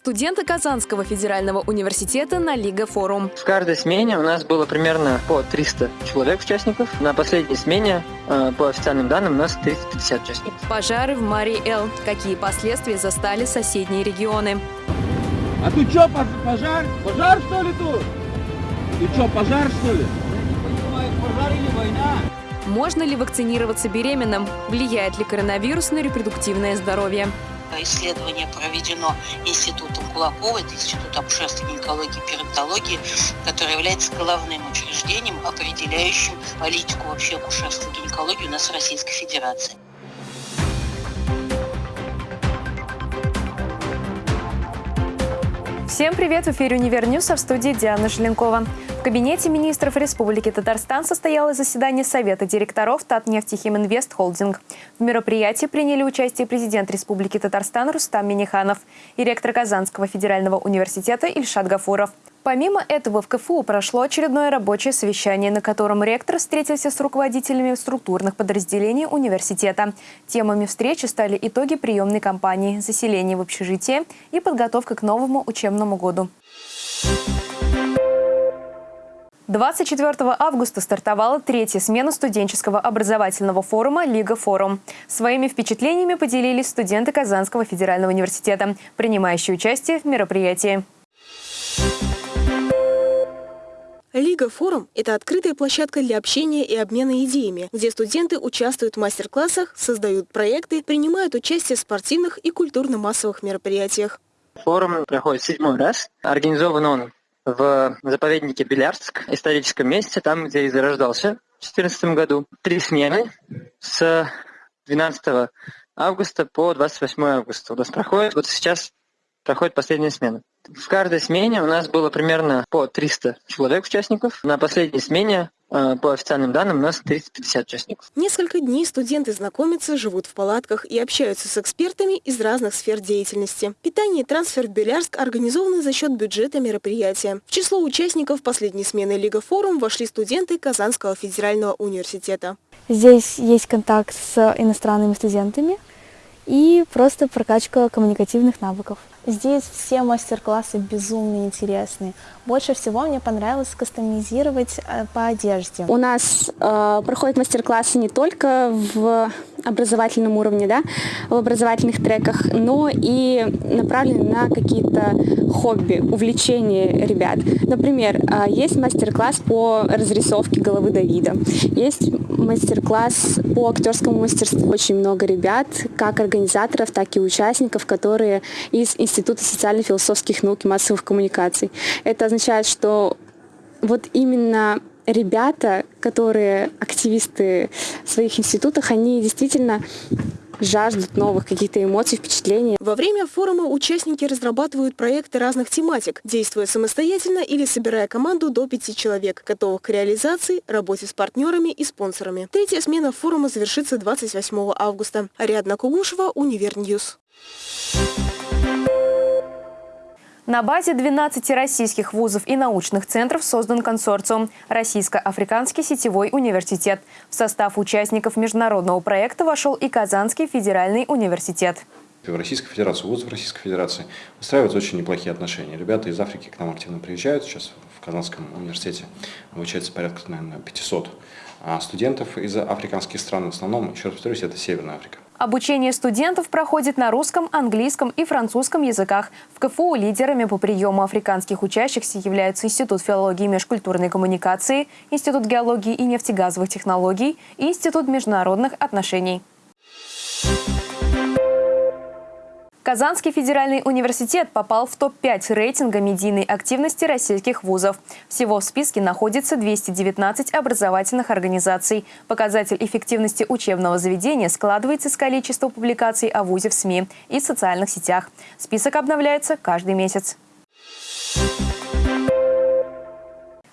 Студенты Казанского федерального университета на Лига Форум. В каждой смене у нас было примерно по 300 человек участников. На последней смене, э, по официальным данным, у нас 350 участников. Пожары в Марии-Эл. Какие последствия застали соседние регионы? А тут что, пожар? Пожар что ли тут? Ты что, пожар что ли? Пожар или война? Можно ли вакцинироваться беременным? Влияет ли коронавирус на репродуктивное здоровье? Исследование проведено Институтом Кулакова, это Институт акушерства, гинекологии и перинатологии, который является главным учреждением, определяющим политику вообще акушерства гинекологии у нас в Российской Федерации. Всем привет! В эфире «Универ а в студии Диана Желенкова. В кабинете министров Республики Татарстан состоялось заседание Совета директоров Татнефтехиминвест Холдинг. В мероприятии приняли участие президент Республики Татарстан Рустам Миниханов и ректор Казанского федерального университета Ильшат Гафуров. Помимо этого в КФУ прошло очередное рабочее совещание, на котором ректор встретился с руководителями структурных подразделений университета. Темами встречи стали итоги приемной кампании, заселение в общежитие и подготовка к новому учебному году. 24 августа стартовала третья смена студенческого образовательного форума «Лига Форум». Своими впечатлениями поделились студенты Казанского федерального университета, принимающие участие в мероприятии. Лига Форум – это открытая площадка для общения и обмена идеями, где студенты участвуют в мастер-классах, создают проекты, принимают участие в спортивных и культурно-массовых мероприятиях. Форум проходит седьмой раз. Организован он в заповеднике Белярск, историческом месте, там, где и зарождался в 2014 году. Три смены с 12 августа по 28 августа у нас проходит. Вот сейчас проходит последняя смена. В каждой смене у нас было примерно по 300 человек участников. На последней смене э, по официальным данным у нас 350 участников. Несколько дней студенты знакомятся, живут в палатках и общаются с экспертами из разных сфер деятельности. Питание и трансфер в Белярск организованы за счет бюджета мероприятия. В число участников последней смены Лига Форум вошли студенты Казанского федерального университета. Здесь есть контакт с иностранными студентами и просто прокачка коммуникативных навыков. Здесь все мастер-классы безумно интересные. Больше всего мне понравилось кастомизировать э, по одежде. У нас э, проходят мастер-классы не только в образовательном уровне, да, в образовательных треках, но и направлены на какие-то хобби, увлечения ребят. Например, э, есть мастер-класс по разрисовке головы Давида, есть мастер-класс по актерскому мастерству. Очень много ребят, как организаторов, так и участников, которые из Института социально-философских наук и массовых коммуникаций. Это означает, что вот именно ребята, которые активисты в своих институтах, они действительно жаждут новых каких-то эмоций, впечатлений. Во время форума участники разрабатывают проекты разных тематик, действуя самостоятельно или собирая команду до пяти человек, готовых к реализации, работе с партнерами и спонсорами. Третья смена форума завершится 28 августа. Ариадна Кугушева, UNIVER News. На базе 12 российских вузов и научных центров создан консорциум «Российско-Африканский сетевой университет». В состав участников международного проекта вошел и Казанский федеральный университет. В Российской Федерации, вузов Российской Федерации устраиваются очень неплохие отношения. Ребята из Африки к нам активно приезжают. Сейчас в Казанском университете обучается порядка, наверное, 500 а студентов из африканских стран. В основном, еще раз повторюсь, это Северная Африка. Обучение студентов проходит на русском, английском и французском языках. В КФУ лидерами по приему африканских учащихся являются Институт филологии и межкультурной коммуникации, Институт геологии и нефтегазовых технологий и Институт международных отношений. Казанский федеральный университет попал в топ-5 рейтинга медийной активности российских вузов. Всего в списке находится 219 образовательных организаций. Показатель эффективности учебного заведения складывается из количества публикаций о вузе в СМИ и социальных сетях. Список обновляется каждый месяц.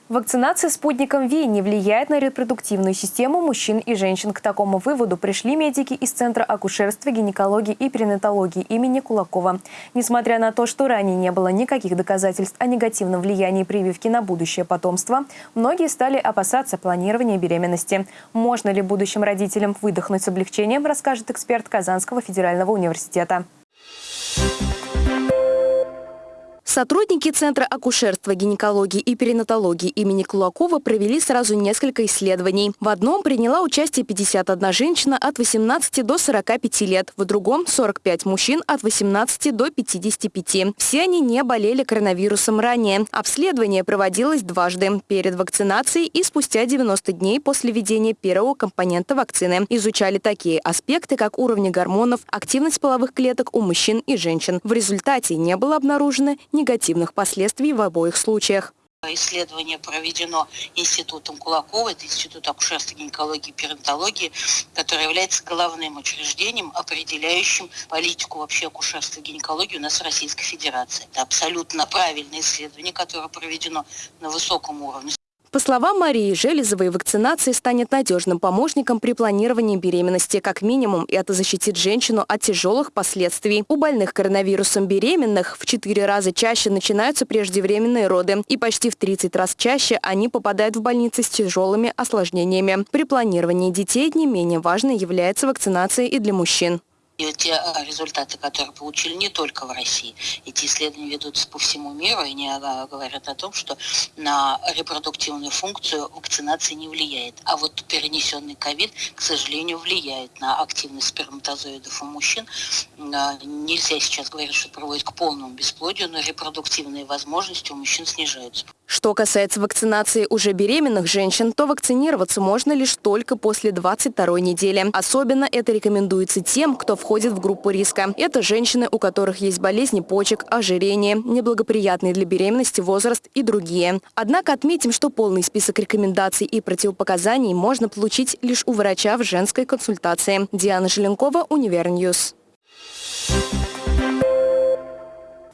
Вакцинация спутником ВИ не влияет на репродуктивную систему мужчин и женщин. К такому выводу пришли медики из Центра акушерства, гинекологии и перинатологии имени Кулакова. Несмотря на то, что ранее не было никаких доказательств о негативном влиянии прививки на будущее потомство, многие стали опасаться планирования беременности. Можно ли будущим родителям выдохнуть с облегчением, расскажет эксперт Казанского федерального университета. Сотрудники Центра акушерства, гинекологии и перинатологии имени Кулакова провели сразу несколько исследований. В одном приняла участие 51 женщина от 18 до 45 лет, в другом – 45 мужчин от 18 до 55. Все они не болели коронавирусом ранее. Обследование проводилось дважды – перед вакцинацией и спустя 90 дней после введения первого компонента вакцины. Изучали такие аспекты, как уровни гормонов, активность половых клеток у мужчин и женщин. В результате не было обнаружено негативных последствий в обоих случаях. Исследование проведено Институтом Кулакова, это Институт акушерства, гинекологии и перинатологии, который является главным учреждением, определяющим политику вообще акушерства и гинекологии у нас в Российской Федерации. Это абсолютно правильное исследование, которое проведено на высоком уровне по словам Марии Железовой, вакцинация станет надежным помощником при планировании беременности. Как минимум, это защитит женщину от тяжелых последствий. У больных коронавирусом беременных в 4 раза чаще начинаются преждевременные роды. И почти в 30 раз чаще они попадают в больницы с тяжелыми осложнениями. При планировании детей не менее важной является вакцинация и для мужчин. И те а, результаты, которые получили не только в России, эти исследования ведутся по всему миру, и они а, говорят о том, что на репродуктивную функцию вакцинация не влияет. А вот перенесенный ковид, к сожалению, влияет на активность сперматозоидов у мужчин. А, нельзя сейчас говорить, что приводит к полному бесплодию, но репродуктивные возможности у мужчин снижаются. Что касается вакцинации уже беременных женщин, то вакцинироваться можно лишь только после 22 недели. Особенно это рекомендуется тем, кто входит в группу риска. Это женщины, у которых есть болезни почек, ожирение, неблагоприятный для беременности возраст и другие. Однако отметим, что полный список рекомендаций и противопоказаний можно получить лишь у врача в женской консультации. Диана Желенкова, UNIVER News.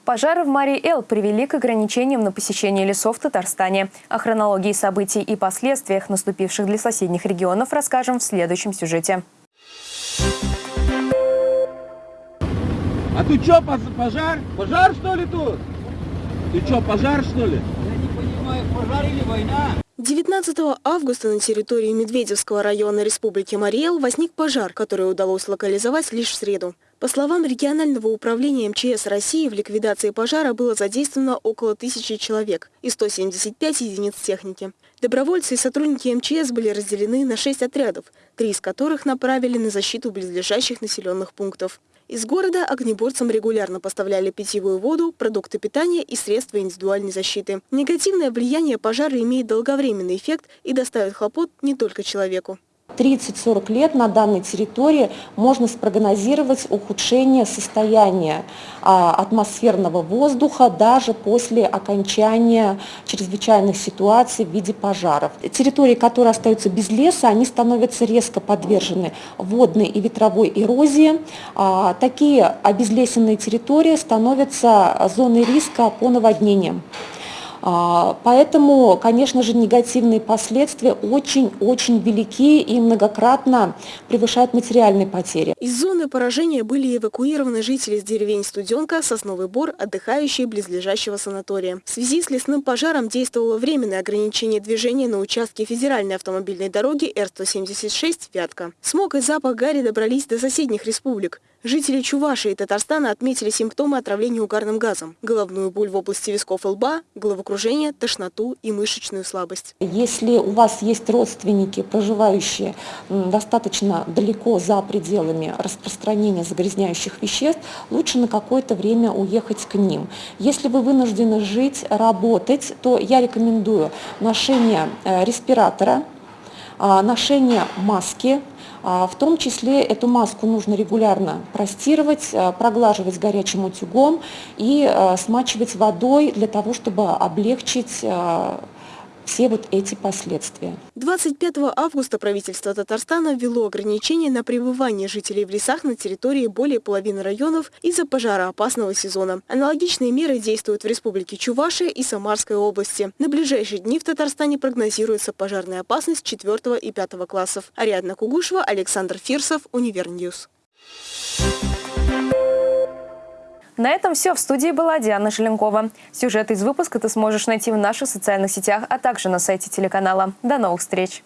Пожары в Марии-Эл привели к ограничениям на посещение лесов в Татарстане. О хронологии событий и последствиях, наступивших для соседних регионов, расскажем в следующем сюжете. А тут что, пожар? Пожар что ли тут? Ты что, пожар что ли? Я не понимаю, пожар или война? 19 августа на территории Медведевского района Республики Мариэл возник пожар, который удалось локализовать лишь в среду. По словам регионального управления МЧС России, в ликвидации пожара было задействовано около тысячи человек и 175 единиц техники. Добровольцы и сотрудники МЧС были разделены на шесть отрядов, три из которых направили на защиту близлежащих населенных пунктов. Из города огнеборцам регулярно поставляли питьевую воду, продукты питания и средства индивидуальной защиты. Негативное влияние пожара имеет долговременный эффект и доставит хлопот не только человеку. 30-40 лет на данной территории можно спрогнозировать ухудшение состояния а, атмосферного воздуха даже после окончания чрезвычайных ситуаций в виде пожаров. Территории, которые остаются без леса, они становятся резко подвержены водной и ветровой эрозии. А, такие обезлесенные территории становятся зоной риска по наводнениям. А, поэтому, конечно же, негативные последствия очень-очень велики и многократно превышают материальные потери. Из зоны поражения были эвакуированы жители из деревень Студенка, Сосновый Бор, отдыхающие близлежащего санатория. В связи с лесным пожаром действовало временное ограничение движения на участке федеральной автомобильной дороги Р-176 «Вятка». Смог и запах гари добрались до соседних республик. Жители Чувашии и Татарстана отметили симптомы отравления угарным газом. Головную боль в области висков и лба, головокружение, тошноту и мышечную слабость. Если у вас есть родственники, проживающие достаточно далеко за пределами распространения загрязняющих веществ, лучше на какое-то время уехать к ним. Если вы вынуждены жить, работать, то я рекомендую ношение э, респиратора, а, ношение маски, в том числе эту маску нужно регулярно простировать, а, проглаживать горячим утюгом и смачивать водой для того, чтобы облегчить все вот эти последствия. 25 августа правительство Татарстана ввело ограничения на пребывание жителей в лесах на территории более половины районов из-за пожароопасного сезона. Аналогичные меры действуют в республике Чувашия и Самарской области. На ближайшие дни в Татарстане прогнозируется пожарная опасность 4 и 5 классов. Ариадна Кугушева, Александр Фирсов, UNIVER News. На этом все. В студии была Диана Желенкова. Сюжет из выпуска ты сможешь найти в наших социальных сетях, а также на сайте телеканала. До новых встреч!